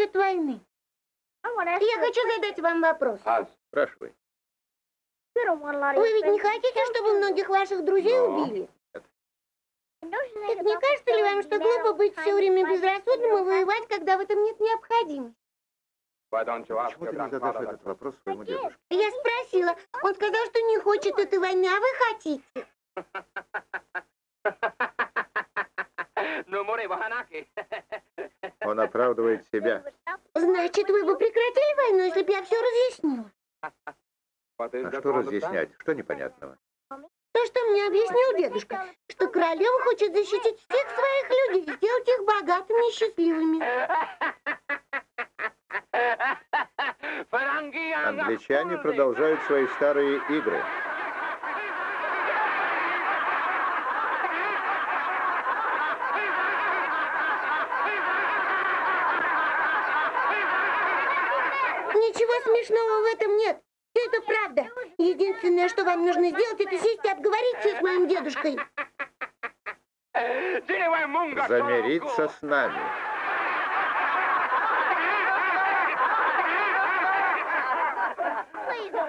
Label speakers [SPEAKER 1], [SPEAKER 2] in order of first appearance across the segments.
[SPEAKER 1] Насчет войны. Я хочу задать вам вопрос.
[SPEAKER 2] А, спрашивай.
[SPEAKER 1] Вы ведь не хотите, чтобы многих ваших друзей
[SPEAKER 2] Но.
[SPEAKER 1] убили? Так не кажется ли вам, что глупо быть все время безрассудным и воевать, когда в этом нет необходимости?
[SPEAKER 2] Почему ты не задашь этот вопрос своему дедушке?
[SPEAKER 1] Я спросила. Он сказал, что не хочет этой войны, а вы хотите.
[SPEAKER 2] Он оправдывает себя.
[SPEAKER 1] Значит, вы бы прекратили войну, если бы я все разъяснила.
[SPEAKER 2] А что разъяснять? Что непонятного?
[SPEAKER 1] То, что мне объяснил дедушка, что королева хочет защитить всех своих людей, сделать их богатыми и счастливыми.
[SPEAKER 2] Англичане продолжают свои старые игры.
[SPEAKER 1] Ничего смешного в этом нет. Все это правда. Единственное, что вам нужно сделать, это сесть и обговориться с моим дедушкой.
[SPEAKER 2] Замириться с нами.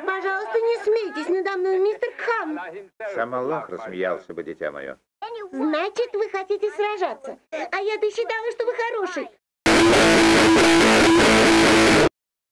[SPEAKER 1] Пожалуйста, не смейтесь надо мной, мистер Хам.
[SPEAKER 2] Сам Аллах рассмеялся бы, дитя мое.
[SPEAKER 1] Значит, вы хотите сражаться. А я-то считала, что вы хороший.